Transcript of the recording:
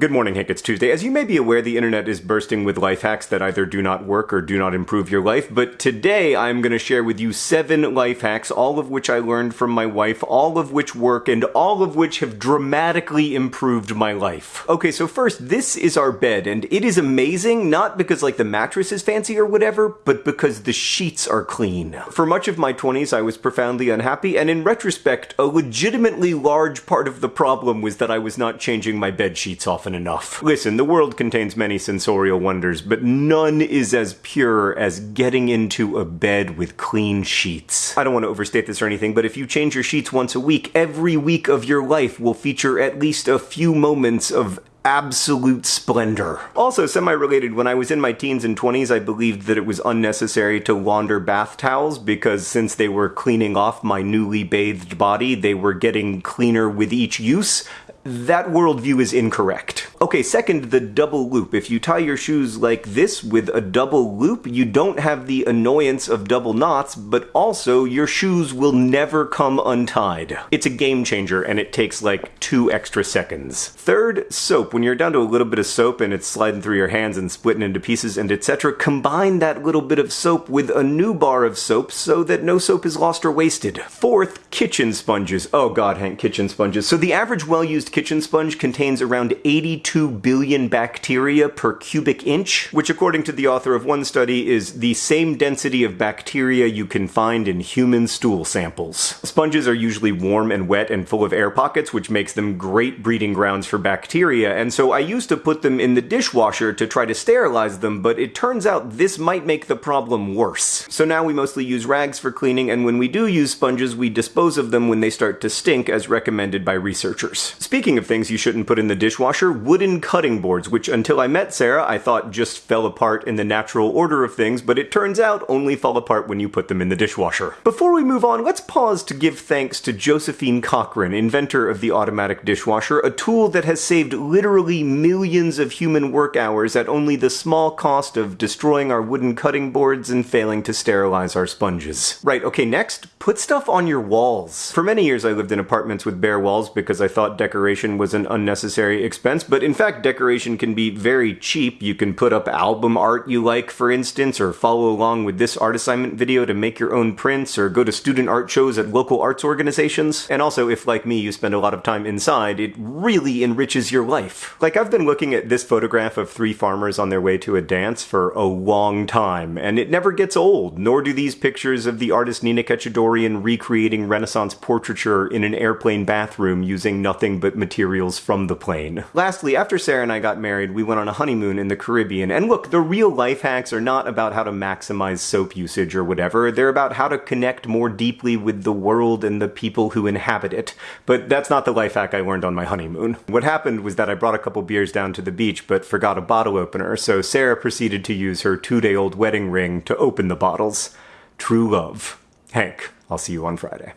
Good morning, Hank. It's Tuesday. As you may be aware, the internet is bursting with life hacks that either do not work or do not improve your life. But today I'm going to share with you seven life hacks, all of which I learned from my wife, all of which work, and all of which have dramatically improved my life. Okay, so first, this is our bed, and it is amazing, not because like the mattress is fancy or whatever, but because the sheets are clean. For much of my 20s, I was profoundly unhappy, and in retrospect, a legitimately large part of the problem was that I was not changing my bed sheets often often enough. Listen, the world contains many sensorial wonders, but none is as pure as getting into a bed with clean sheets. I don't want to overstate this or anything, but if you change your sheets once a week, every week of your life will feature at least a few moments of absolute splendor. Also, semi-related, when I was in my teens and 20s, I believed that it was unnecessary to launder bath towels because since they were cleaning off my newly bathed body, they were getting cleaner with each use, that worldview is incorrect. Okay, second, the double loop. If you tie your shoes like this with a double loop, you don't have the annoyance of double knots, but also your shoes will never come untied. It's a game changer and it takes like two extra seconds. Third, soap. When you're down to a little bit of soap and it's sliding through your hands and splitting into pieces and etc., combine that little bit of soap with a new bar of soap so that no soap is lost or wasted. Fourth, kitchen sponges. Oh god, Hank, kitchen sponges. So the average well-used kitchen sponge contains around 82 billion bacteria per cubic inch, which according to the author of one study is the same density of bacteria you can find in human stool samples. Sponges are usually warm and wet and full of air pockets, which makes them great breeding grounds for bacteria, and so I used to put them in the dishwasher to try to sterilize them, but it turns out this might make the problem worse. So now we mostly use rags for cleaning, and when we do use sponges, we dispose of them when they start to stink as recommended by researchers. Speaking of things you shouldn't put in the dishwasher, wooden cutting boards, which until I met Sarah I thought just fell apart in the natural order of things, but it turns out only fall apart when you put them in the dishwasher. Before we move on, let's pause to give thanks to Josephine Cochran, inventor of the automatic dishwasher, a tool that has saved literally millions of human work hours at only the small cost of destroying our wooden cutting boards and failing to sterilize our sponges. Right, okay, next, put stuff on your walls. For many years I lived in apartments with bare walls because I thought decoration was an unnecessary expense, but in fact decoration can be very cheap. You can put up album art you like, for instance, or follow along with this art assignment video to make your own prints, or go to student art shows at local arts organizations. And also, if like me, you spend a lot of time inside, it really enriches your life. Like, I've been looking at this photograph of three farmers on their way to a dance for a long time, and it never gets old, nor do these pictures of the artist Nina Katchadourian recreating Renaissance portraiture in an airplane bathroom using nothing but materials from the plane. Lastly, after Sarah and I got married, we went on a honeymoon in the Caribbean, and look, the real life hacks are not about how to maximize soap usage or whatever, they're about how to connect more deeply with the world and the people who inhabit it. But that's not the life hack I learned on my honeymoon. What happened was that I brought a couple beers down to the beach, but forgot a bottle opener, so Sarah proceeded to use her two-day-old wedding ring to open the bottles. True love. Hank, I'll see you on Friday.